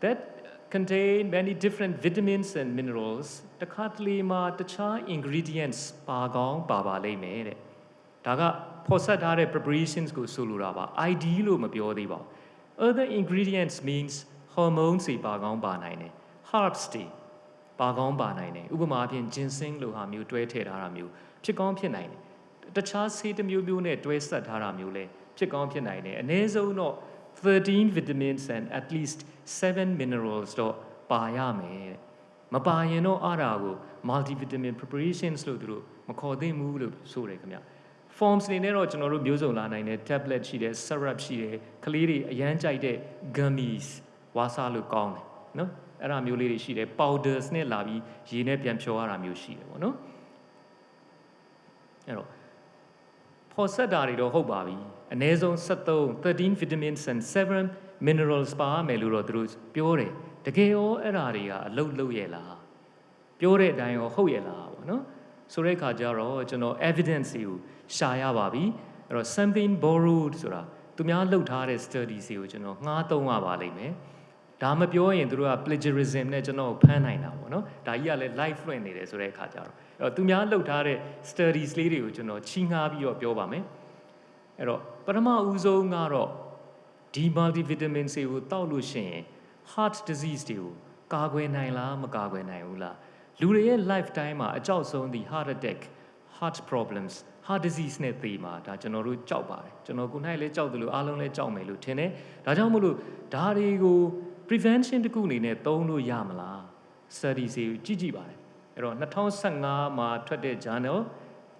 that contain many different vitamins and minerals တခါတလေမှာတခြား ingredients ပါကောင်းပါပါလိမ့်မယ်တဲ့ဒါကဖော်ဆက်ထားတဲ့ preparations ကိုဆိုလိုတာပါ ID လို့မပြောသေးပါဘူး other ingredients means hormones တွေပါကောင်းပါနိုင်တယ် herbs တွေပါကောင်းပါနိုင်တယ်ဥပမာအဖြစ် ginseng လိုဟာမျိုးတွဲထည့်ထားတာမျိုးဖြစ်ကောင်းဖြစ်နိုင်တယ်တခြားဆေးတစ်မျိုးမျိုးနဲ့တွဲဆက်ထားတာမျိုးလည်းဖြစ်ကောင်းဖြစ်နိုင်တယ်အနည်းဆုံးတော့ 13 vitamins and at least 7 minerals တော့ပါရမယ်တဲ့မပါရင်တော့အားတာကို multivitamin preparations လို့သူတို့မခေါ်သင့်ဘူးလို့ဆိုတယ်ခင်ဗျ forms နေနဲ့တော့ကျွန်တော်တို့မျိုးစုံလာနိုင်တယ် tablet ရှိတယ် syrup ရှိတယ်ကလေးတွေအရန်ကြိုက်တဲ့ gummies ဝါစာလို့ကောင်းတယ်နော်အဲ့ဒါမျိုးလေးတွေရှိတယ် powders နဲ့လာပြီးရေနဲ့ပြန်ဖြောရတာမျိုးရှိတယ်ပေါ့နော်အဲ့တော့ ဖော်ဆက်တာတွေတော့ဟုတ်ပါပြီအနည်းဆုံး73 13 vitamins and 7 minerals ပါမယ်လို့တော့သူတို့ပြောတယ်တကယ်ရောအဲ့ဓာတွေကအလုတ်လုတ်ရဲ့လားပြောတဲ့အတိုင်းရောဟုတ်ရဲ့လားပေါ့နော်ဆိုတဲ့အခါကျတော့ကျွန်တော် evidence တွေကိုရှာရပါပြီအဲ့တော့ something borrowed ဆိုတာသူများလှုပ်ထားတဲ့ studies တွေကိုကျွန်တော်ငှားသုံးရပါလိမ့်မယ် ဒါမပြောရင်တို့က plagiarism နဲ့ကျွန်တော်ဖမ်းနိုင်တာပေါ့နော်ဒါကြီးကလည်း live လွှင့်နေတယ်ဆိုတဲ့အခါကျတော့အဲ့တော့သူများလှုပ်ထားတဲ့ studies လေးတွေကိုကျွန်တော်ချီးငှားပြီးတော့ပြောပါမယ်အဲ့တော့ပထမဦးဆုံးကတော့ဒီ multivitamin တွေကိုတောက်လို့ရှိရင် heart disease တွေကိုကာကွယ်နိုင်လားမကာကွယ်နိုင်ဘူးလားလူတွေရဲ့ lifetime မှာအကြောက်ဆုံးဒီ heart attack heart problems heart disease နဲ့သေမှာဒါကျွန်တော်တို့ကြောက်ပါတယ်ကျွန်တော်ကိုယ်၌လည်းကြောက်တယ်လို့အားလုံးလည်းကြောက်မယ်လို့ထင်တယ်ဒါကြောင့်မို့လို့ဒါတွေကို prevention တခုအနေနဲ့သုံးလို့ရမလား study စီကိုကြည့်ကြည့်ပါတယ်အဲ့တော့2015မှာထွက်တဲ့ journal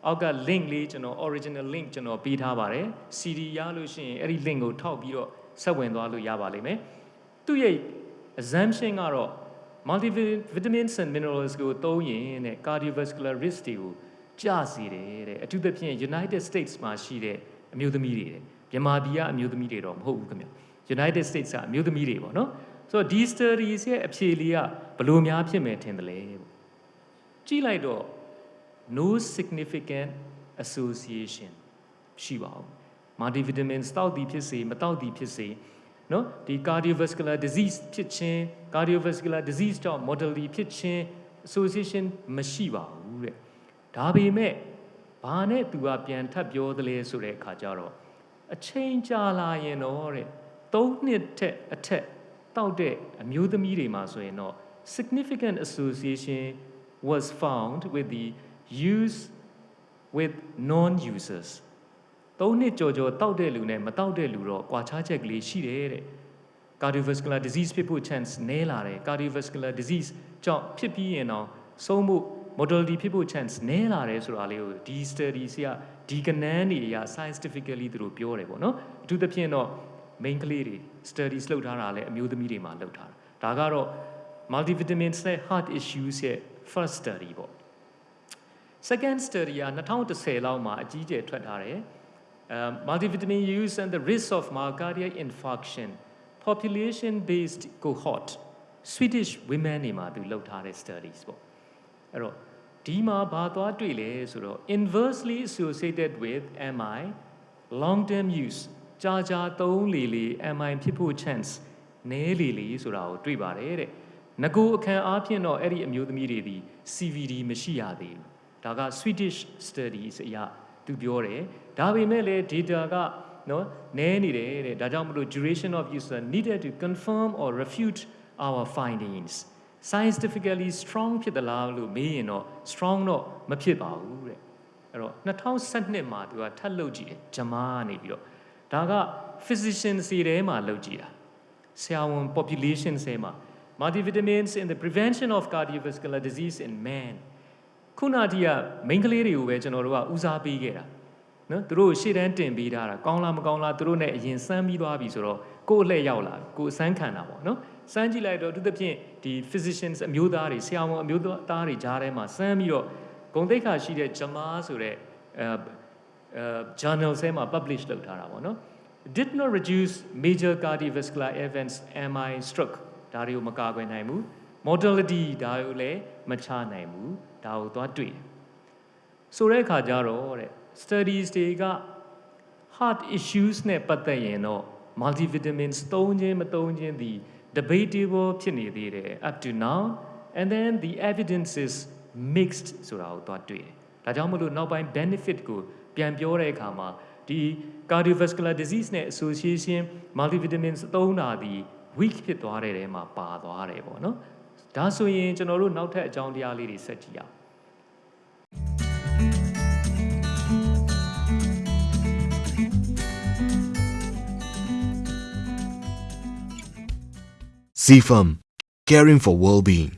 အောက်က link လေးကျွန်တော် original link ကျွန်တော်ပေးထားပါတယ် CD ရလို့ရှိရင်အဲ့ဒီ link ကိုထောက်ပြီးတော့ဆက်ဝင်သွားလို့ရပါလိမ့်မယ်သူ့ရဲ့ assumption ကတော့ multivitamins and minerals ကိုသုံးရင်တဲ့ cardiovascular risk တွေကိုကျစေတယ်တဲ့အထူးသဖြင့် United States မှာရှိတဲ့အမျိုးသမီးတွေတဲ့မြန်မာပြည်ကအမျိုးသမီးတွေတော့မဟုတ်ဘူးခင်ဗျ United States ကအမျိုးသမီးတွေပေါ့နော် ဆိုတော့ဒီ studies ရဲ့အဖြေလေးကဘလို့များဖြစ်မယ်ထင်တယ်လေပေါ့ကြည့်လိုက်တော့ no significant association ရှိပါဘူး multivitamins တောက်သည်ဖြစ်စေမတောက်သည်ဖြစ်စေနော်ဒီ cardiovascular disease ဖြစ်ခြင်း cardiovascular disease ကြောင့် mortality ဖြစ်ခြင်း association မရှိပါဘူးတဲ့ဒါပေမဲ့ဘာနဲ့သူကပြန်ထပ်ပြောသလဲဆိုတဲ့အခါကျတော့အချိန်ကြာလာရင်တော့တဲ့၃နှစ်ထက်အထက် တောက်တဲ့အမျိုးသမီးတွေမှာဆိုရင်တော့ significant association was found with the use with non users သုံးနှစ်ကြော်ကြော်တောက်တဲ့လူနဲ့မတောက်တဲ့လူတော့ကွာခြားချက်ကလေးရှိတယ်တဲ့ cardiovascular disease ဖြစ်ဖို့ chance နည်းလာတယ် cardiovascular disease ကြောင့်ဖြစ်ပြီးရင်တော့ဆုံးမှု mortality ဖြစ်ဖို့ chance နည်းလာတယ်ဆိုတာလေးကိုဒီ study စီကဒီကနန်းတွေအရ scientifically သူတို့ပြောတယ်ပေါ့နော်အထူးသဖြင့်တော့ main ကလေးတွေ studies လုပ်ထားတာလည်းအမျိုးသမီးတွေမှာလုပ်ထားတာဒါကတော့ multivitamins နဲ့ heart issues ရဲ့ first study ပေါ့ second study က2010လောက်မှာအကြီးကျယ်ထွက်ထားတယ် um, multivitamin use and the risk of myocardial infarction population based cohort Swedish women တွေမှာသူလုပ်ထားတဲ့ studies ပေါ့အဲ့တော့ဒီမှာဘာသွားတွေ့လဲဆိုတော့ inversely associated with MI long term use ကြာကြာသုံးလေလေ MI ဖြစ်ဖို့ chance နည်းလေလေဆိုတာကိုတွေ့ပါတယ်တဲ့ငကိုအခန်းအားဖြင့်တော့အဲ့ဒီအမျိုးသမီးတွေဒီ CVD မရှိရသေးဘူးဒါက Swedish studies အရာသူပြောတယ်ဒါပေမဲ့လည်း data ကနော်နည်းနေတယ်တဲ့ဒါကြောင့်မလို့ duration of use needed to confirm or refute our findings scientifically strong ဖြစ်သလားလို့မေးရင်တော့ strong တော့မဖြစ်ပါဘူးတဲ့အဲ့တော့2012မှာသူကထပ်လုပ်ကြည့်တယ်ဂျမားကနေပြီးတော့ ဒါက physician စီထဲမှာလုပ်ကြည့်တာဆရာဝန် population ထဲမှာ multivitamins in the prevention of cardiovascular disease in man ခုနတည်းက main ကလေးတွေကိုပဲကျွန်တော်တို့ကဦးစားပေးခဲ့တာနော်သူတို့ရှေ့တန်းတင်ပေးထားတာကောင်းလားမကောင်းလားသူတို့ ਨੇ အရင်စမ်းပြီးသွားပြီဆိုတော့ကိုယ်အလှည့်ရောက်လာကိုယ်အစမ်းခံတာပေါ့နော်စမ်းကြည့်လိုက်တော့သူသဖြင့်ဒီ physicians အမျိုးသားတွေဆရာဝန်အမျိုးသားတွေကြားထဲမှာစမ်းပြီးတော့ဂုံသိက္ခာရှိတဲ့ဂျမားဆိုတဲ့အဲအဲ journal ထဲမှာ publish လုပ်ထားတာပေါ့နော် did not reduce major cardiovascular events MI stroke ဒါတွေကိုမကာကွယ်နိုင်ဘူး mortality ဒါကိုလည်းမချနိုင်ဘူးဒါကိုသွားတွေ့တယ်ဆိုတဲ့အခါကျတော့တဲ့ studies တွေက heart issues နဲ့ပတ်သက်ရင်တော့ multivitamins သုံးခြင်းမသုံးခြင်းဒီ debatable ဖြစ်နေသေးတယ် up to now and then the evidence is mixed ဆိုတာကိုသွားတွေ့တယ်ဒါကြောင့်မလို့နောက်ပိုင်း benefit ကို ပြန်ပြောတဲ့အခါမှာဒီ cardiovascular disease နဲ့ association multivitamins သုံးတာဒီ weak ဖြစ်သွားတဲ့ထဲမှာပါသွားတယ်ပေါ့နော်ဒါဆိုရင်ကျွန်တော်တို့နောက်ထပ်အကြောင်းတရားလေးတွေဆက်ကြည့်အောင် CFAM, caring for well-being.